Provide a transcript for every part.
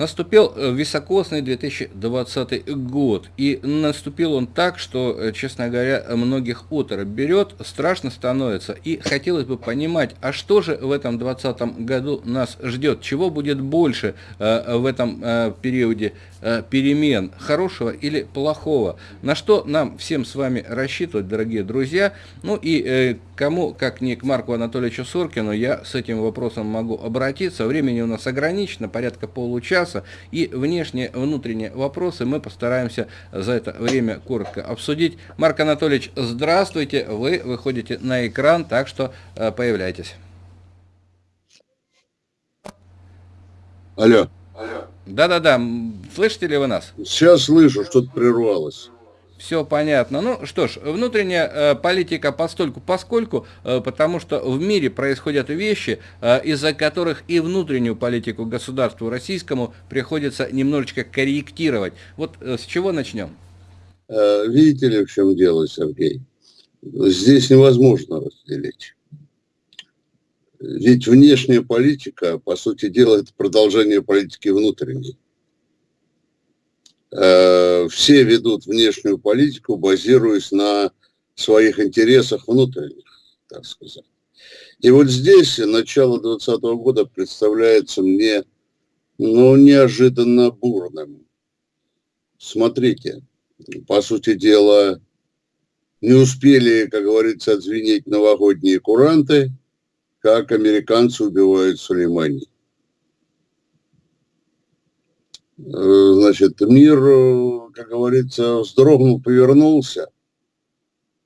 Наступил э, високосный 2020 год, и наступил он так, что, э, честно говоря, многих оторопь берет, страшно становится, и хотелось бы понимать, а что же в этом 2020 году нас ждет, чего будет больше э, в этом э, периоде э, перемен, хорошего или плохого, на что нам всем с вами рассчитывать, дорогие друзья, ну и э, кому, как не к Марку Анатольевичу Соркину, я с этим вопросом могу обратиться, времени у нас ограничено, порядка получаса, часа. И внешние, внутренние вопросы мы постараемся за это время коротко обсудить. Марк Анатольевич, здравствуйте. Вы выходите на экран, так что э, появляйтесь. Алло. Да-да-да, слышите ли вы нас? Сейчас слышу, что-то прервалось. Все понятно. Ну что ж, внутренняя э, политика постольку поскольку, э, потому что в мире происходят вещи, э, из-за которых и внутреннюю политику государству российскому приходится немножечко корректировать. Вот с чего начнем? Видите ли, в чем дело, Сергей? Здесь невозможно разделить. Ведь внешняя политика, по сути дела, это продолжение политики внутренней. Э, все ведут внешнюю политику, базируясь на своих интересах внутренних, так сказать. И вот здесь начало 2020 года представляется мне ну, неожиданно бурным. Смотрите, по сути дела, не успели, как говорится, отзвенеть новогодние куранты, как американцы убивают Сулеймани. Э, значит, мир, э, как говорится, вздрогнул, повернулся.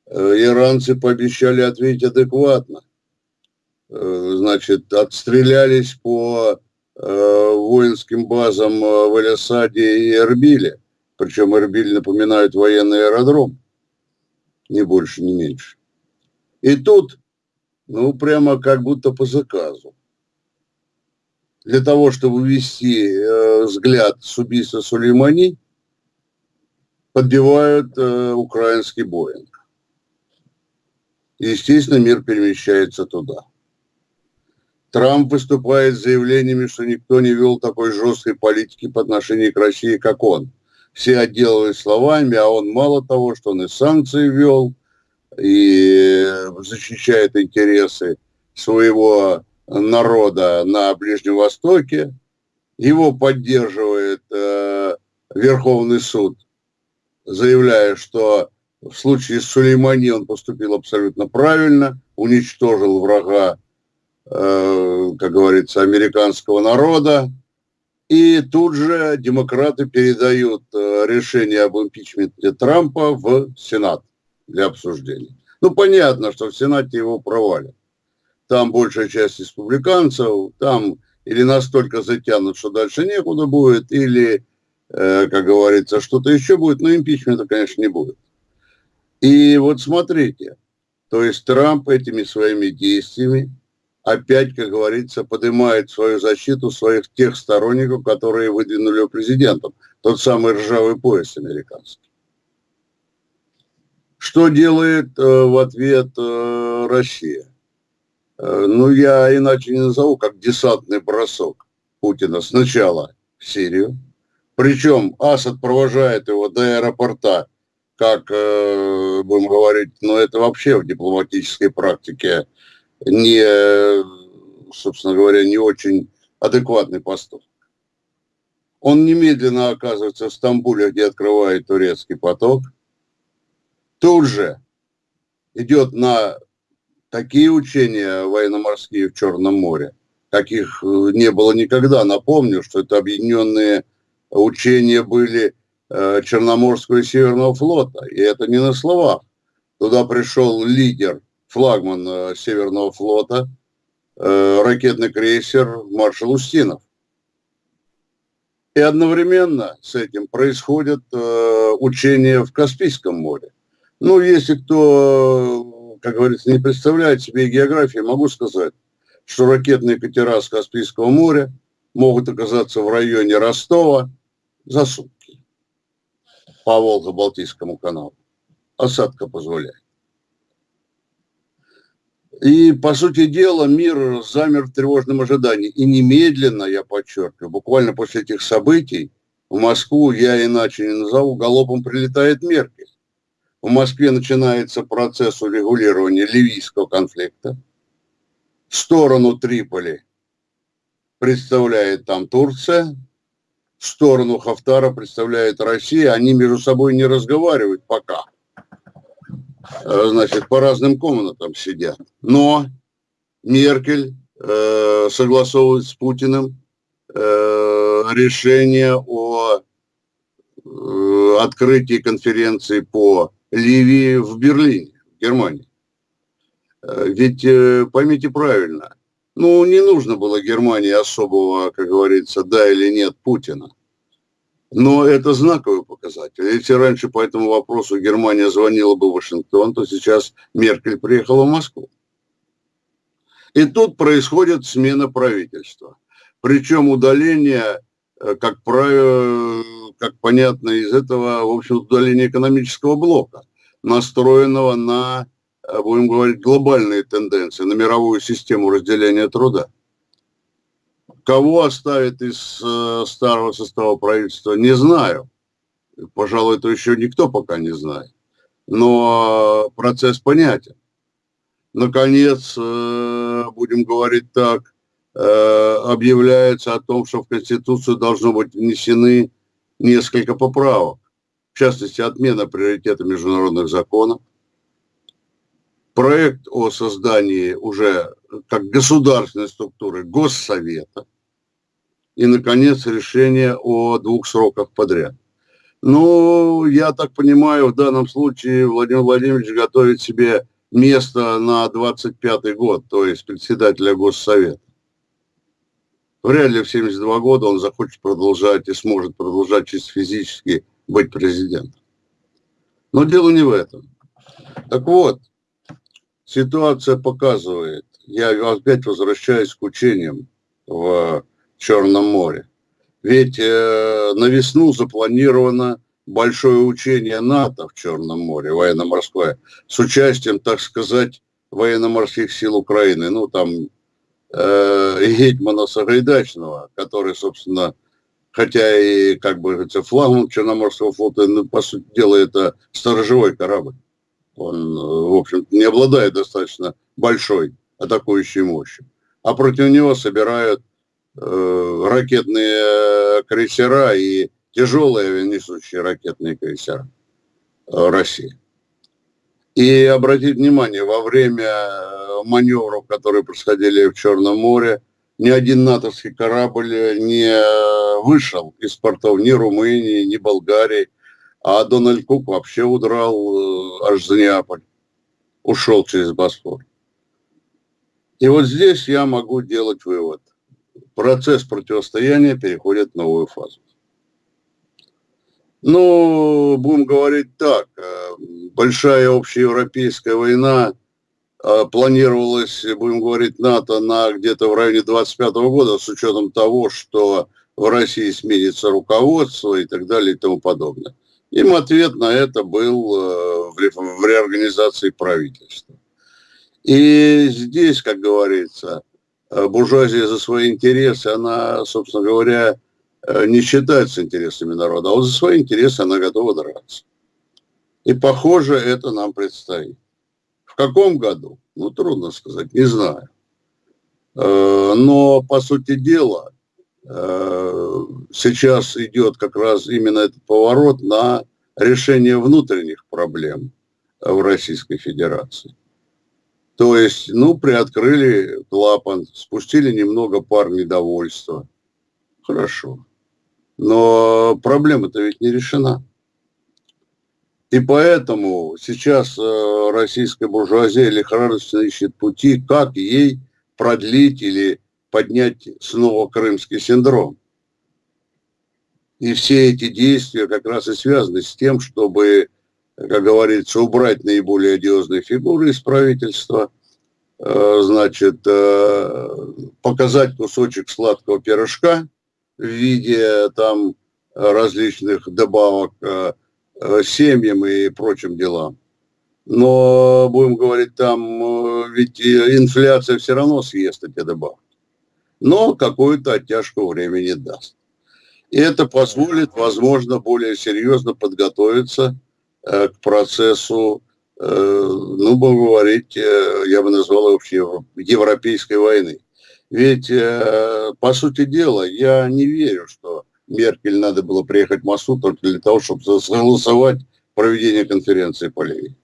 Э, иранцы пообещали ответить адекватно. Значит, отстрелялись по воинским базам в Эль-Асаде и Эрбиле. Причем Эрбиль напоминает военный аэродром. Ни больше, ни меньше. И тут, ну, прямо как будто по заказу для того, чтобы ввести э, взгляд с убийства Сулеймани, подбивают э, украинский Боинг. Естественно, мир перемещается туда. Трамп выступает с заявлениями, что никто не вел такой жесткой политики по отношению к России, как он. Все отделывают словами, а он мало того, что он и санкции вел, и защищает интересы своего народа на Ближнем Востоке. Его поддерживает э, Верховный суд, заявляя, что в случае с Сулеймани он поступил абсолютно правильно, уничтожил врага, э, как говорится, американского народа. И тут же демократы передают э, решение об импичменте Трампа в Сенат для обсуждения. Ну, понятно, что в Сенате его провалят там большая часть республиканцев, там или настолько затянут, что дальше некуда будет, или, э, как говорится, что-то еще будет, но импичмента, конечно, не будет. И вот смотрите, то есть Трамп этими своими действиями опять, как говорится, поднимает свою защиту своих тех сторонников, которые выдвинули его президентом. Тот самый ржавый пояс американский. Что делает э, в ответ э, Россия? Э, ну, я иначе не назову, как десантный бросок Путина сначала в Сирию. Причем Асад провожает его до аэропорта, как, э, будем говорить, но ну, это вообще в дипломатической практике не, собственно говоря, не очень адекватный поступок. Он немедленно оказывается в Стамбуле, где открывает турецкий поток. Тут же идет на такие учения военно-морские в Черном море, каких э, не было никогда. Напомню, что это объединенные учения были э, Черноморского и Северного флота. И это не на словах. Туда пришел лидер, флагман э, Северного флота, ракетный крейсер маршал Устинов. И одновременно с этим происходят учения в Каспийском море. Ну, если кто как говорится, не представляет себе географии, могу сказать, что ракетные катера с Каспийского моря могут оказаться в районе Ростова за сутки по Волго-Балтийскому каналу. Осадка позволяет. И, по сути дела, мир замер в тревожном ожидании. И немедленно, я подчеркиваю, буквально после этих событий, в Москву, я иначе не назову, галопом прилетает Меркель. В Москве начинается процесс урегулирования ливийского конфликта. В сторону Триполи представляет там Турция, в сторону Хафтара представляет Россия. Они между собой не разговаривают пока. Э, значит, по разным комнатам сидят. Но Меркель э, согласовывает с Путиным э, решение о э, открытии конференции по Ливии в Берлине, в Германии. Э, ведь э, поймите правильно, ну не нужно было Германии особого, как говорится, да или нет Путина. Но это знаковый показатель. Если раньше по этому вопросу Германия звонила бы в Вашингтон, то сейчас Меркель приехала в Москву. И тут происходит смена правительства. Причем удаление, э, как правило, как понятно из этого, в общем, удаление экономического блока, настроенного на, э, будем говорить, глобальные тенденции, на мировую систему разделения труда. Кого оставит из э, старого состава правительства, не знаю. Пожалуй, это еще никто пока не знает. Но процесс понятен. Наконец, э, будем говорить так, объявляется о том, что в Конституцию должно быть внесены несколько поправок. В частности, отмена приоритета международных законов, проект о создании уже как государственной структуры Госсовета, и, наконец, решение о двух сроках подряд. Ну, я так понимаю, в данном случае Владимир Владимирович готовит себе место на 25-й год, то есть председателя Госсовета. Вряд ли в 72 года он захочет продолжать и сможет продолжать чисто физически быть президентом. Но дело не в этом. Так вот, ситуация показывает, я опять возвращаюсь к учениям в Черном море. Ведь э, на весну запланировано большое учение НАТО в Черном море, военно-морское, с участием, так сказать, военно-морских сил Украины. Ну, там э, Гетьмана Сагайдачного, который, собственно, хотя и, как бы говорится, флагман Черноморского флота, но, по сути дела, это сторожевой корабль. Он, в общем не обладает достаточно большой атакующей мощью. А против него собирают Э, ракетные крейсера и тяжелые несущие ракетные крейсера э, России. И обратить внимание, во время э, маневров, которые происходили в Черном море, ни один натовский корабль не вышел из портов ни Румынии, ни Болгарии, а Дональд Кук вообще удрал аж за Неаполь, ушел через Босфор. И вот здесь я могу делать вывод – процесс противостояния переходит в новую фазу. Ну, будем говорить так, э, большая общеевропейская война э, планировалась, будем говорить, НАТО на где-то в районе 25 года, с учетом того, что в России сменится руководство и так далее и тому подобное. Им ответ на это был э, в реорганизации правительства. И здесь, как говорится, буржуазия за свои интересы, она, собственно говоря, не считается интересами народа, а вот за свои интересы она готова драться. И, похоже, это нам предстоит. В каком году? Ну, трудно сказать, не знаю. Э, но, по сути дела, сейчас идет как раз именно этот поворот на решение внутренних проблем в Российской Федерации. То есть, ну, приоткрыли клапан, спустили немного пар недовольства. Хорошо. Но проблема-то ведь не решена. И поэтому сейчас э, российская буржуазия лихорадочно ищет пути, как ей продлить или поднять снова крымский синдром. И все эти действия как раз и связаны с тем, чтобы как говорится, убрать наиболее одиозные фигуры из правительства, э, значит, э, показать кусочек сладкого пирожка в виде там различных добавок э, семьям и прочим делам. Но, будем говорить, там э, ведь инфляция все равно съест эти добавки. Но какую-то оттяжку времени даст. И это позволит, возможно, более серьезно подготовиться э, к процессу, э, ну, будем говорить, э, я бы назвал его европейской войны. Ведь, э, по сути дела, я не верю, что Меркель надо было приехать в Москву только для того, чтобы согласовать проведение конференции по Ливии.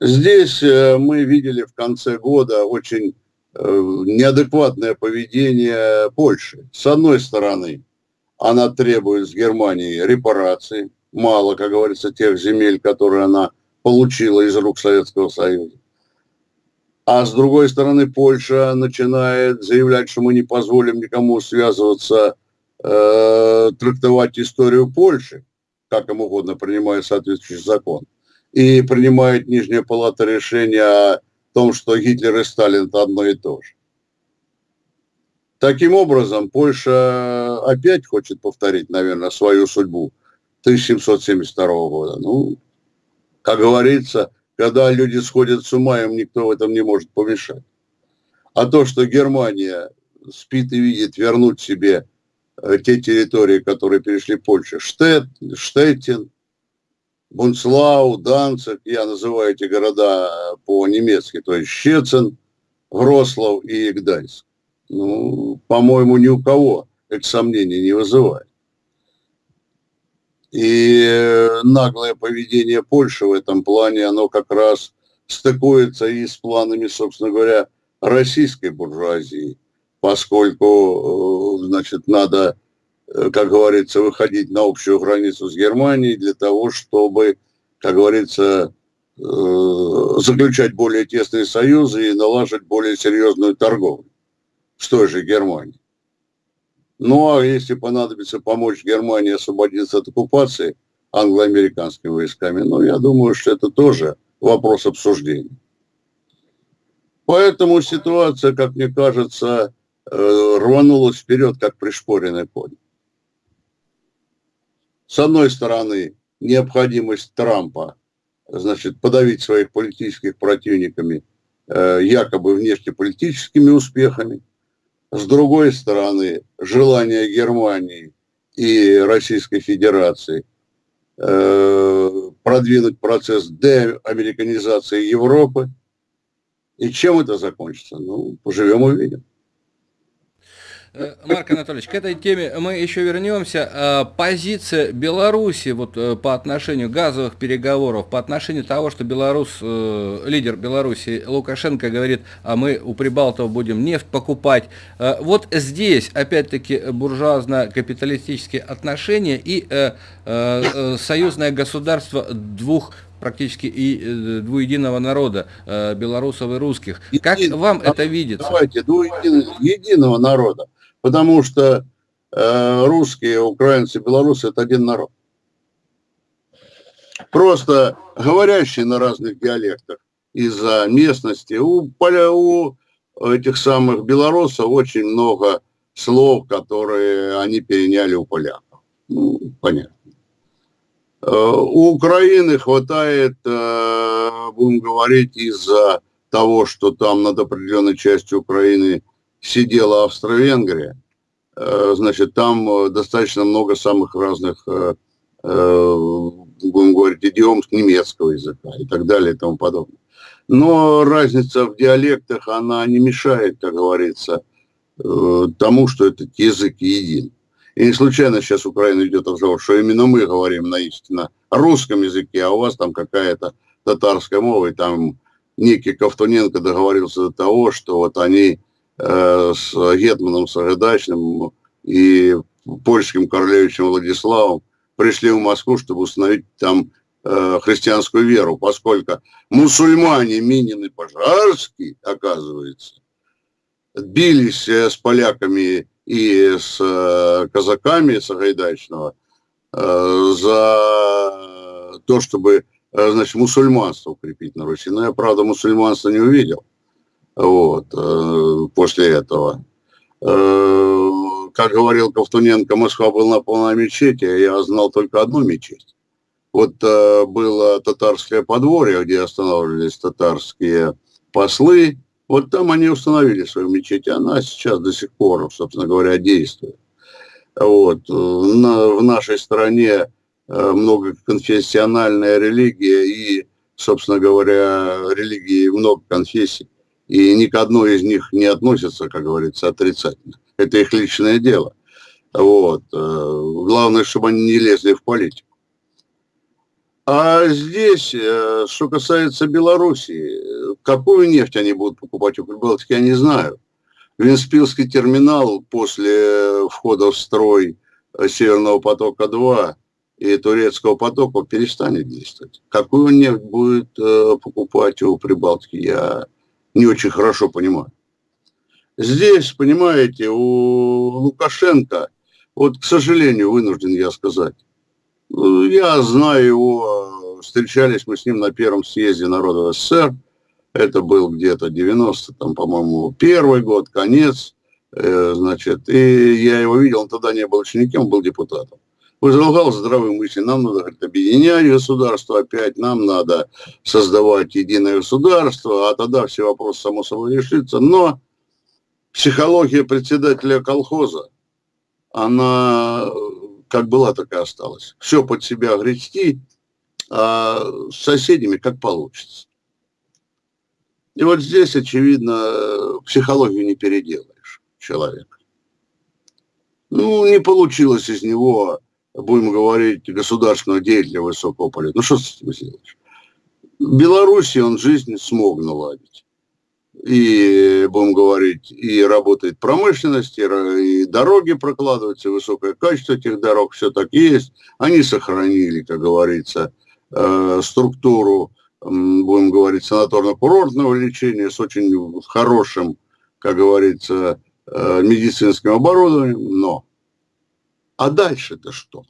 Здесь э, мы видели в конце года очень э, неадекватное поведение Польши. С одной стороны, она требует с Германии репараций, мало, как говорится, тех земель, которые она получила из рук Советского Союза. А с другой стороны, Польша начинает заявлять, что мы не позволим никому связываться э, трактовать историю Польши, как им угодно, принимая соответствующий закон. И принимает Нижняя Палата решение о том, что Гитлер и Сталин это одно и то же. Таким образом, Польша опять хочет повторить, наверное, свою судьбу 1772 года. Ну, как говорится, когда люди сходят с ума, им никто в этом не может помешать. А то, что Германия спит и видит вернуть себе Э, те территории, которые перешли Польше, Штет, Штеттин, Бунцлау, Данцик, я называю эти города по-немецки, то есть Щецин, Врослав и Гданьск. Ну, по-моему, ни у кого эти сомнения не вызывает. И наглое поведение Польши в этом плане, оно как раз стыкуется и с планами, собственно говоря, российской буржуазии – поскольку, э, значит, надо, э, как говорится, выходить на общую границу с Германией для того, чтобы, как говорится, э, заключать более тесные союзы и налаживать более серьезную торговлю с той же Германией. Ну, а если понадобится помочь Германии освободиться от оккупации англо-американскими войсками, ну, я думаю, что это тоже вопрос обсуждения. Поэтому ситуация, как мне кажется, Э, рванулась вперед, как пришпоренный конь. С одной стороны, необходимость Трампа, значит, подавить своих политических противниками э, якобы внешнеполитическими успехами. С другой стороны, желание Германии и Российской Федерации э, продвинуть процесс деамериканизации Европы. И чем это закончится? Ну, поживем увидим. Э, Марк Анатольевич, к этой теме мы еще вернемся. Э, позиция Беларуси вот э, по отношению газовых переговоров, по отношению того, что Беларус, лидер Беларуси Лукашенко говорит, а мы у Прибалтов будем нефть покупать. Вот здесь, опять-таки, буржуазно-капиталистические отношения и союзное государство двух практически и двуединого народа, белорусов и русских. Как вам это видится? Давайте, двуединого народа потому что э, русские, украинцы, белорусы – это один народ. Просто говорящие на разных диалектах из-за местности. У, у этих самых белорусов очень много слов, которые они переняли у поляков. Ну, понятно. Э, у Украины хватает, э, будем говорить, из-за того, что там над определенной частью Украины сидела Австро-Венгрия, э, значит, там э, достаточно много самых разных, э, будем говорить, идиом немецкого языка и так далее и тому подобное. Но разница в диалектах, она не мешает, как говорится, тому, что этот язык един. И не случайно сейчас Украина идет разговор, что именно мы говорим на истинно русском языке, а у вас там какая-то татарская мова, и там некий Ковтуненко договорился до того, что вот они с Гетманом Сагайдачным и польским королевичем Владиславом пришли в Москву, чтобы установить там э, христианскую веру, поскольку мусульмане Минин и Пожарский, оказывается, бились э, с поляками и с казаками Сагайдачного за то, чтобы значит, мусульманство укрепить на Руси. Но я, правда, мусульманство не увидел вот, э, после этого. Э, как говорил Ковтуненко, Москва была полная мечети, а я знал только одну мечеть. Вот э, было татарское подворье, где останавливались татарские послы. Вот там они установили свою мечеть. Она сейчас до сих пор, собственно говоря, действует. Вот. На, в нашей стране многоконфессиональная религия и, собственно говоря, религии много конфессий. И ни к одной из них не относятся, как говорится, отрицательно. Это их личное дело. Вот. Э, главное, чтобы они не лезли в политику. А здесь, э, что касается Белоруссии, какую нефть они будут покупать у Прибалтики, я не знаю. Венспилский терминал после входа в строй Северного потока-2 и турецкого потока перестанет действовать. Какую нефть будет э, покупать у Прибалтики, я не очень хорошо понимаю. Здесь, понимаете, у Лукашенко, вот, к сожалению, вынужден я сказать, я знаю его, встречались мы с ним на первом съезде народа СССР, это был где-то 90, там, по-моему, первый год, конец, э, значит, и я его видел, он тогда не был учеником, был депутатом. Возлагал здравые мысли, нам надо говорит, объединять государство опять, нам надо создавать единое государство, а тогда все вопросы само собой решится. Но психология председателя колхоза, она как была, так и осталась. Все под себя грести, а с соседями как получится. И вот здесь, очевидно, психологию не переделаешь человека. Ну, не получилось из него, будем говорить, государственного деятеля высокого полета. Ну, что с этим сделаешь? В Беларуси он жизнь смог наладить и, будем говорить, и работает промышленность, и, дороги прокладываются, и высокое качество этих дорог, все так есть. Они сохранили, как говорится, э, структуру, будем говорить, санаторно-курортного лечения с очень хорошим, как говорится, э, медицинским оборудованием, но а дальше-то что?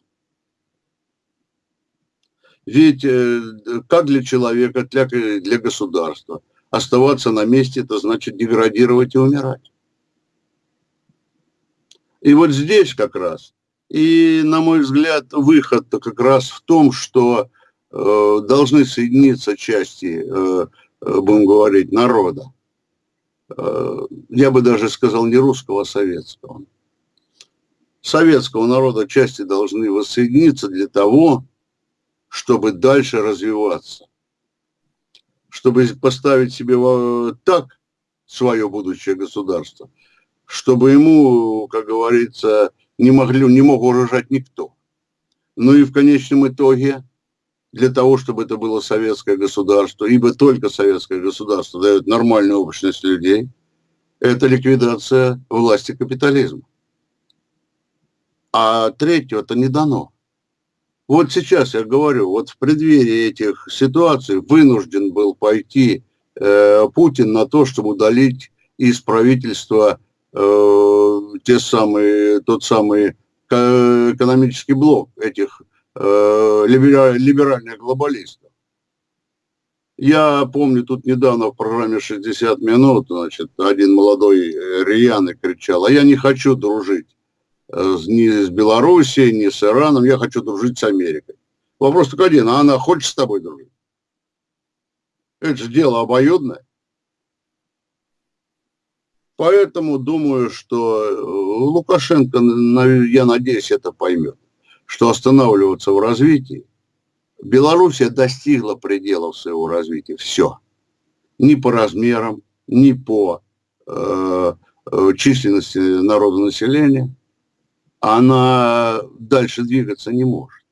Ведь э, как для человека, для, для государства – оставаться на месте, это значит деградировать и умирать. И вот здесь как раз, и, на мой взгляд, выход-то как раз в том, что э, должны соединиться части, э, э, будем говорить, народа. Э, я бы даже сказал не русского, а советского. Советского народа части должны воссоединиться для того, чтобы дальше развиваться чтобы поставить себе так свое будущее государство, чтобы ему, как говорится, не, могли, не мог угрожать никто. Ну и в конечном итоге, для того, чтобы это было советское государство, ибо только советское государство дает нормальную общность людей, это ликвидация власти капитализма. А третьего-то не дано. Вот сейчас я говорю, вот в преддверии этих ситуаций вынужден был пойти э, Путин на то, чтобы удалить из правительства э, те самые, тот самый экономический блок этих э, либеральных глобалистов. Я помню, тут недавно в программе «60 минут» значит, один молодой э, рьяный кричал, а я не хочу дружить Э, ни с Белоруссией, ни с Ираном, я хочу дружить с Америкой. Вопрос только один, а она хочет с тобой дружить? Это же дело обоюдное. Поэтому думаю, что э, Лукашенко, я надеюсь, это поймет, что останавливаться в развитии. Белоруссия достигла пределов своего развития. Все. Ни по размерам, ни по э, э численности народонаселения она дальше двигаться не может.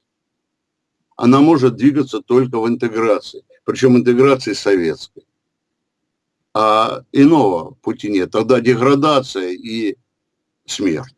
Она может двигаться только в интеграции, причем интеграции советской. А иного пути нет. Тогда деградация и смерть.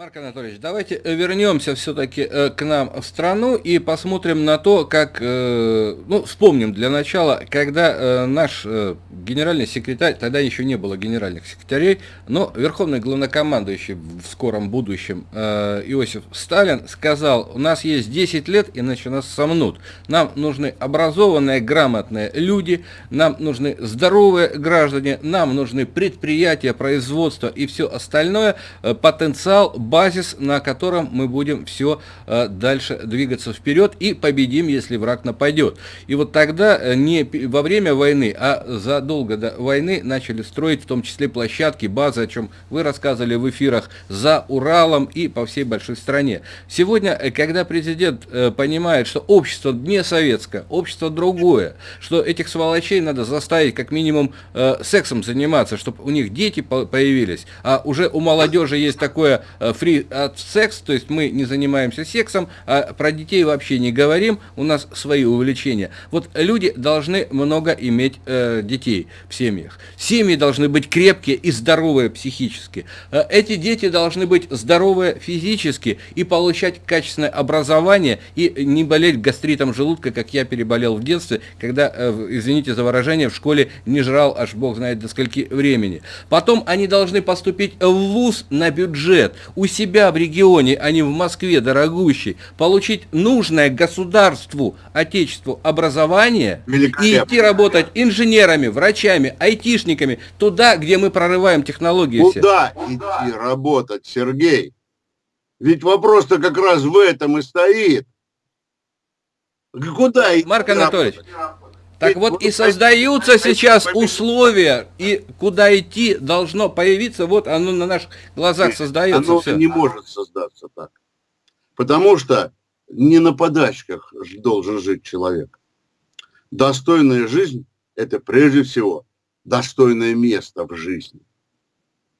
Марк Анатольевич, давайте э, вернемся все-таки э, к нам в страну и посмотрим на то, как, э, ну, вспомним для начала, когда наш генеральный секретарь, тогда еще не было генеральных секретарей, но верховный главнокомандующий в скором будущем Иосиф Сталин сказал, у нас есть 10 лет, иначе нас сомнут. Нам нужны образованные, грамотные люди, нам нужны здоровые граждане, нам нужны предприятия, производства и все остальное, потенциал базис, на котором мы будем все э, дальше двигаться вперед и победим, если враг нападет. И вот тогда э, не во время войны, а задолго до войны начали строить в том числе площадки, базы, о чем вы рассказывали в эфирах, за Уралом и по всей большой стране. Сегодня, когда президент понимает, что общество не советское, общество другое, что этих сволочей надо заставить как минимум сексом заниматься, чтобы у них дети появились, а уже у молодежи есть такое free от секс, то есть мы не занимаемся сексом, а про детей вообще не говорим, у нас свои увлечения. Вот люди должны много иметь э, детей в семьях. Семьи должны быть крепкие и здоровые психически. Э, эти дети должны быть здоровые физически и получать качественное образование и не болеть гастритом желудка, как я переболел в детстве, когда, э, извините за выражение, в школе не жрал аж бог знает до скольки времени. Потом они должны поступить в ВУЗ на бюджет у себя в регионе, а не в Москве, дорогущий, получить нужное государству, отечеству образование и идти работать инженерами, врачами, айтишниками, туда, где мы прорываем технологии. Куда все. идти работать, Сергей? Ведь вопрос-то как раз в этом и стоит. Куда идти Марк Анатольевич, работать? Так вот и создаются сейчас условия, и куда идти должно появиться, вот оно на наших глазах создается. Оно все. не может создаться так. Потому что не на подачках должен жить человек. Достойная жизнь – это прежде всего достойное место в жизни.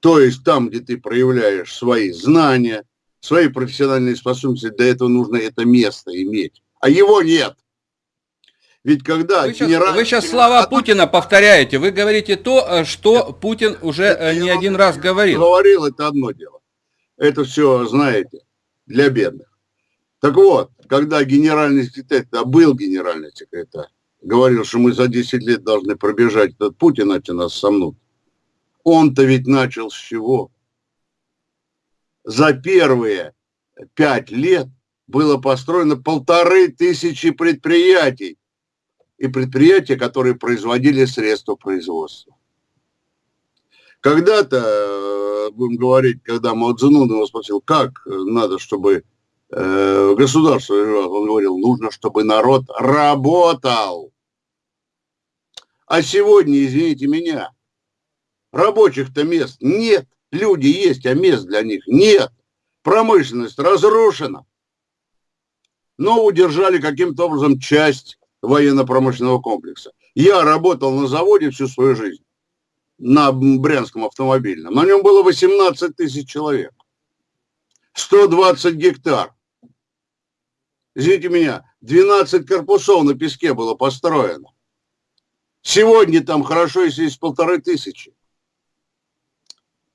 То есть там, где ты проявляешь свои знания, свои профессиональные способности, для этого нужно это место иметь. А его нет – ведь когда вы сейчас, генерал... вы сейчас слова Путина повторяете, вы говорите то, э, что Путин уже это э, не один раз говорил. Говорил, это одно дело. Это все, знаете, для бедных. Так вот, когда генеральный секретарь, а был генеральный секретарь, говорил, что мы за 10 лет должны пробежать этот Путин, иначе нас сомнут. Он-то ведь начал с чего? За первые пять лет было построено полторы тысячи предприятий и предприятия, которые производили средства производства. Когда-то, э, будем говорить, когда Мао его спросил, как надо, чтобы э, государство, он говорил, нужно, чтобы народ работал. А сегодня, извините меня, рабочих-то мест нет. Люди есть, а мест для них нет. Промышленность разрушена. Но удержали каким-то образом часть военно-промышленного комплекса. Я работал на заводе всю свою жизнь, на Брянском автомобильном. На нем было 18 тысяч человек, 120 гектар. Извините меня, 12 корпусов на песке было построено. Сегодня там хорошо, если есть полторы тысячи.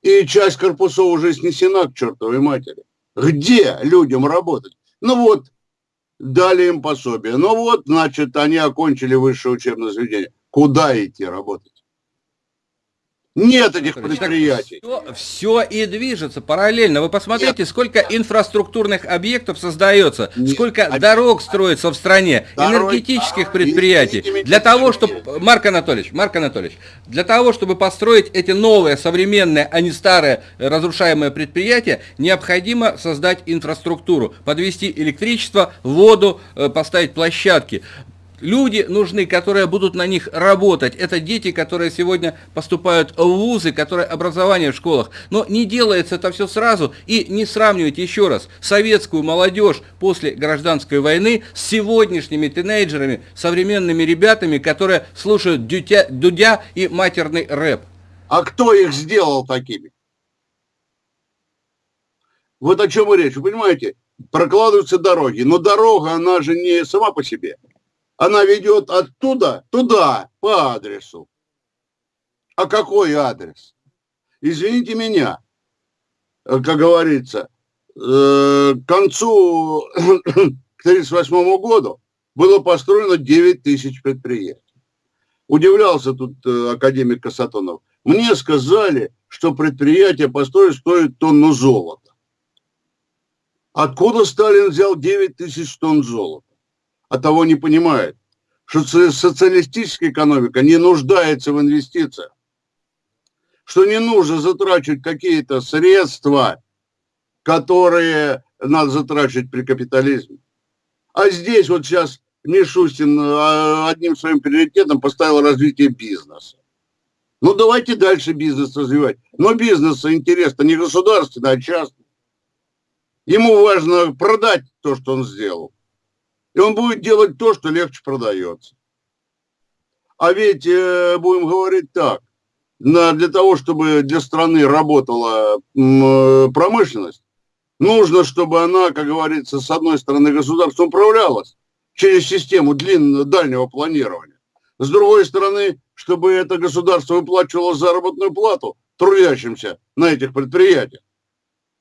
И часть корпусов уже снесена к чертовой матери. Где людям работать? Ну вот, дали им пособие. Ну вот, значит, они окончили высшее учебное заведение. Куда идти работать? Нет этих предприятий. Все, все и движется параллельно. Вы посмотрите, Нет. сколько инфраструктурных объектов создается, Нет. сколько а... дорог строится в стране, Дорог... энергетических предприятий. Для того, чтобы... Марк Анатольевич, Марк Анатольевич, для того, чтобы построить эти новые, современные, а не старые разрушаемые предприятия, необходимо создать инфраструктуру, подвести электричество, воду, э, поставить площадки. Люди нужны, которые будут на них работать. Это дети, которые сегодня поступают в вузы, которые образование в школах. Но не делается это все сразу. И не сравнивайте еще раз советскую молодежь после гражданской войны с сегодняшними тинейджерами, современными ребятами, которые слушают дудя, дудя и матерный рэп. А кто их сделал такими? Вот о чем речь. Вы понимаете, прокладываются дороги. Но дорога, она же не сама по себе она ведет оттуда туда, по адресу. А какой адрес? Извините меня, как говорится, э, к концу к 1938 году было построено 9 тысяч предприятий. Удивлялся тут э, академик Касатонов. Мне сказали, что предприятие построить стоит тонну золота. Откуда Сталин взял 9 тысяч тонн золота? А того не понимает, что социалистическая экономика не нуждается в инвестициях, что не нужно затрачивать какие-то средства которые надо затрачивать при капитализме. А здесь вот сейчас Мишустин а, одним своим приоритетом поставил развитие бизнеса. Ну, давайте дальше бизнес развивать. Но бизнесу интересно не государственный, а частный. Ему важно продать то, что он сделал. И он будет делать то, что легче продается. А ведь, э, будем говорить так, для того, чтобы для страны работала э, промышленность, нужно, чтобы она, как говорится, с одной стороны государство управлялось через систему длинного, дальнего планирования. С другой стороны, чтобы это государство выплачивало заработную плату трудящимся на этих предприятиях.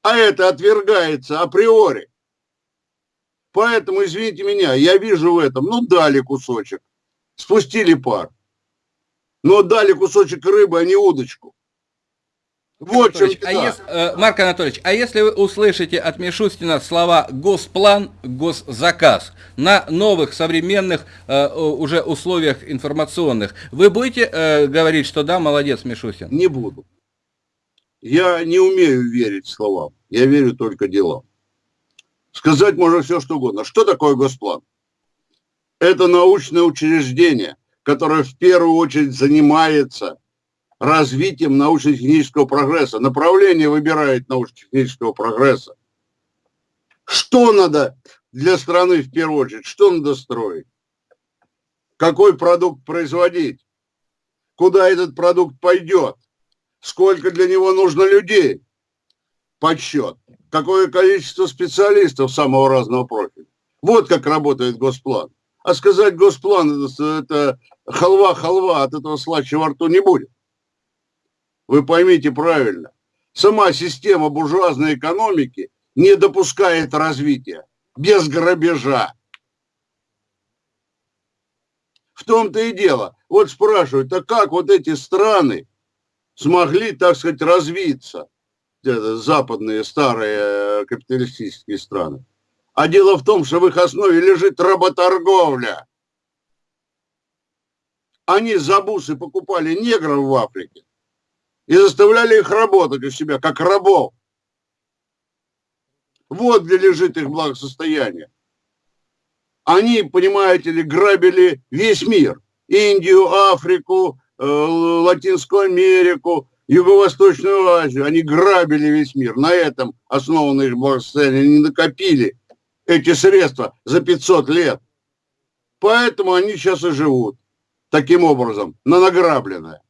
А это отвергается априори. Поэтому, извините меня, я вижу в этом, ну, дали кусочек, спустили пар. Но дали кусочек рыбы, а не удочку. Вот чем а если, э, Марк Анатольевич, а если вы услышите от Мишустина слова «госплан», «госзаказ» на новых современных э, уже условиях информационных, вы будете э, говорить, что да, молодец, Мишустин? Не буду. Я не умею верить словам, я верю только делам. Сказать можно все, что угодно. Что такое госплан? Это научное учреждение, которое в первую очередь занимается развитием научно-технического прогресса. Направление выбирает научно-технического прогресса. Что надо для страны в первую очередь? Что надо строить? Какой продукт производить? Куда этот продукт пойдет? Сколько для него нужно людей? Подсчет. Какое количество специалистов самого разного профиля? Вот как работает Госплан. А сказать Госплан, это, халва-халва, от этого слаще во рту не будет. Вы поймите правильно. Сама система буржуазной экономики не допускает развития без грабежа. В том-то и дело. Вот спрашивают, а как вот эти страны смогли, так сказать, развиться, западные старые капиталистические страны? А дело в том, что в их основе лежит работорговля. Они за бусы покупали негров в Африке, и заставляли их работать у себя, как рабов. Вот где лежит их благосостояние. Они, понимаете ли, грабили весь мир. Индию, Африку, э, Латинскую Америку, Юго-Восточную Азию. Они грабили весь мир. На этом основано их благосостояние. Они накопили эти средства за 500 лет. Поэтому они сейчас и живут таким образом, на награбленное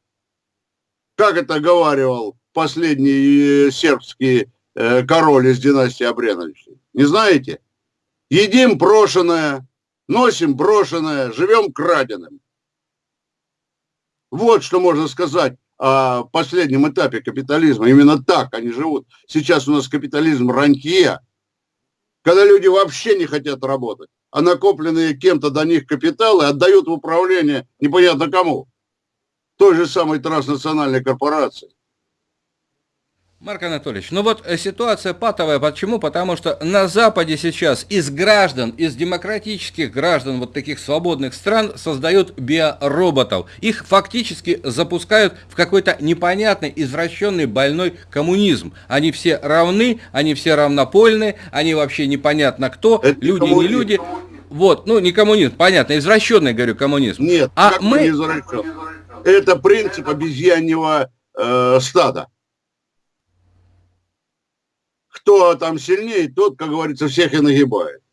как это говаривал последний э, сербский э, король из династии Абреновичей. Не знаете? Едим брошенное, носим брошенное, живем краденым. Вот что можно сказать о последнем этапе капитализма. Именно так они живут. Сейчас у нас капитализм рантье, когда люди вообще не хотят работать, а накопленные кем-то до них капиталы отдают в управление непонятно кому той же самой транснациональной корпорации. Марк Анатольевич, ну вот э, ситуация патовая. Почему? Потому что на Западе сейчас из граждан, из демократических граждан вот таких свободных стран создают биороботов. Их фактически запускают в какой-то непонятный, извращенный, больной коммунизм. Они все равны, они все равнопольные, они вообще непонятно кто, Это люди коммунизм. не люди. Вот, ну не коммунизм, понятно, извращенный, говорю, коммунизм. Нет, а мы... Это принцип обезьяньего э, стада. Кто там сильнее, тот, как говорится, всех и нагибает.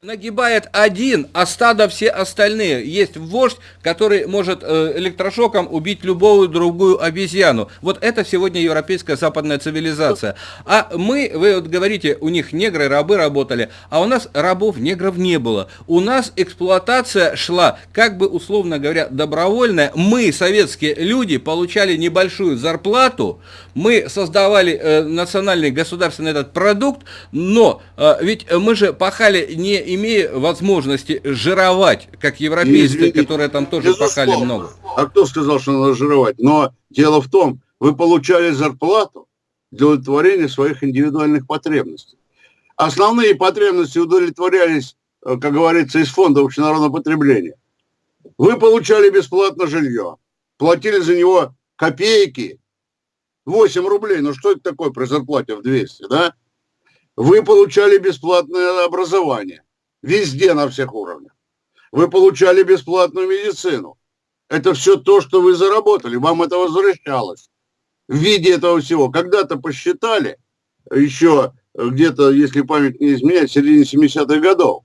Нагибает один, а стадо все остальные. Есть вождь, который может э, электрошоком убить любую другую обезьяну. Вот это сегодня европейская западная цивилизация. А мы, вы вот говорите, у них негры, рабы работали, а у нас рабов, негров не было. У нас эксплуатация шла, как бы условно говоря, добровольная. Мы, советские люди, получали небольшую зарплату, мы создавали э, национальный государственный этот продукт, но э, ведь мы же пахали не имея возможности жировать, как европейцы, которые там тоже пахали много. А кто сказал, что надо жировать? Но дело в том, вы получали зарплату для удовлетворения своих индивидуальных потребностей. Основные потребности удовлетворялись, э, как говорится, из фонда общенародного потребления. Вы получали бесплатно жилье, платили за него копейки, 8 рублей, ну что это такое при зарплате в 200, да? Вы получали бесплатное образование. Везде, на всех уровнях. Вы получали бесплатную медицину. Это все то, что вы заработали. Вам это возвращалось в виде этого всего. Когда-то посчитали, еще где-то, если память не изменяет, в середине 70-х годов.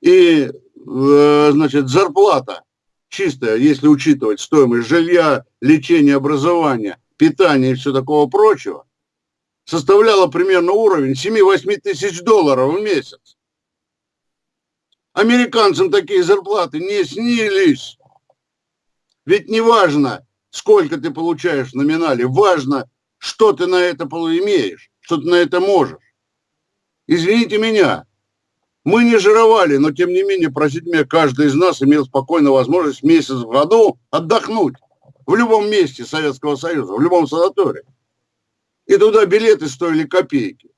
И, э, значит, зарплата чистая, если учитывать стоимость жилья, лечения, образования, питания и все такого прочего, составляла примерно уровень 7-8 тысяч долларов в месяц. Американцам такие зарплаты не снились. Ведь не важно, сколько ты получаешь в номинале, важно, что ты на это имеешь, что ты на это можешь. Извините меня, мы не жировали, но тем не менее, простите меня, каждый из нас имел спокойно возможность месяц в году отдохнуть в любом месте Советского Союза, в любом санатории. И туда билеты стоили копейки.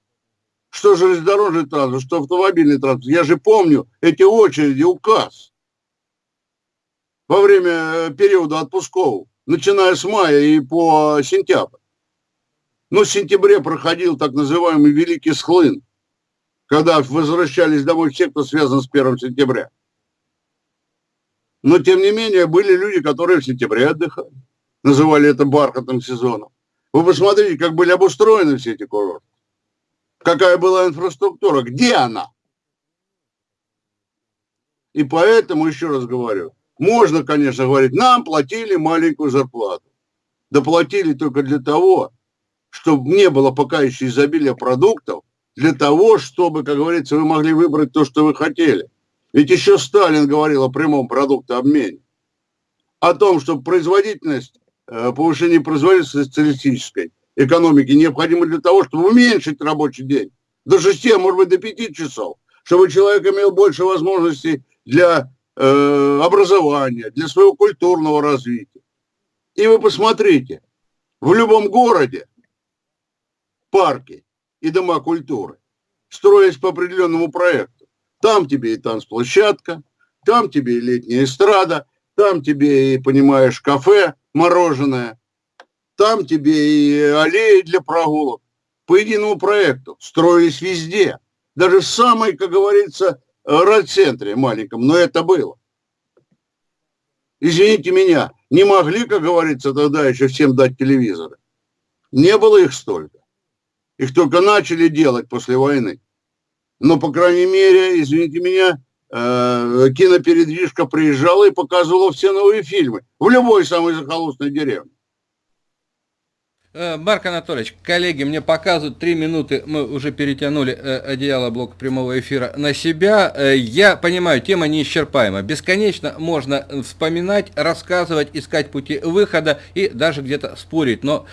Что железнодорожный транспорт, что автомобильный транспорт. Я же помню эти очереди, указ во время э, периода отпусков, начиная с мая и по сентябрь. Но в сентябре проходил так называемый Великий Схлын, когда возвращались домой все, кто связан с 1 сентября. Но, тем не менее, были люди, которые в сентябре отдыхали. Называли это бархатным сезоном. Вы посмотрите, как были обустроены все эти курорты. Какая была инфраструктура, где она? И поэтому, еще раз говорю, можно, конечно, говорить, нам платили маленькую зарплату. Да платили только для того, чтобы не было пока еще изобилия продуктов, для того, чтобы, как говорится, вы могли выбрать то, что вы хотели. Ведь еще Сталин говорил о прямом продуктообмене. О том, что производительность, э, повышение производительности социалистической экономики необходимо для того, чтобы уменьшить рабочий день до 6, а может быть до 5 часов, чтобы человек имел больше возможностей для э, образования, для своего культурного развития. И вы посмотрите, в любом городе парки и дома культуры строились по определенному проекту. Там тебе и танцплощадка, там тебе и летняя эстрада, там тебе и, понимаешь, кафе, мороженое, там тебе и аллеи для прогулок. По единому проекту строились везде, даже в самой, как говорится, райцентре маленьком, но это было. Извините меня, не могли, как говорится, тогда еще всем дать телевизоры. Не было их столько. Их только начали делать после войны. Но, по крайней мере, извините меня, э, кинопередвижка приезжала и показывала все новые фильмы в любой самой захолустной деревне. Э, Марк Анатольевич, коллеги, мне показывают три минуты, мы уже перетянули э, одеяло блока прямого эфира на себя. Э, я понимаю, тема неисчерпаема. Бесконечно можно вспоминать, рассказывать, искать пути выхода и даже где-то спорить. Но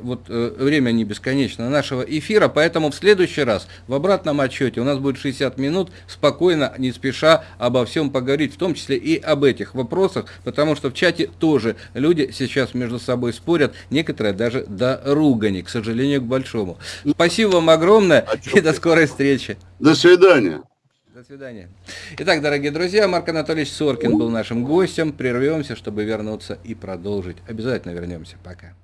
вот время не бесконечно нашего эфира, поэтому в следующий раз в обратном отчете у нас будет 60 минут, спокойно, не спеша обо всем поговорить, в том числе и об этих вопросах, потому что в чате тоже люди сейчас между собой спорят, некоторые даже до до ругани, к сожалению, к большому. Спасибо вам огромное а и до скорой встречи. До свидания. До свидания. Итак, дорогие друзья, Марк Анатольевич Соркин был нашим гостем. Прервемся, чтобы вернуться и продолжить. Обязательно вернемся. Пока.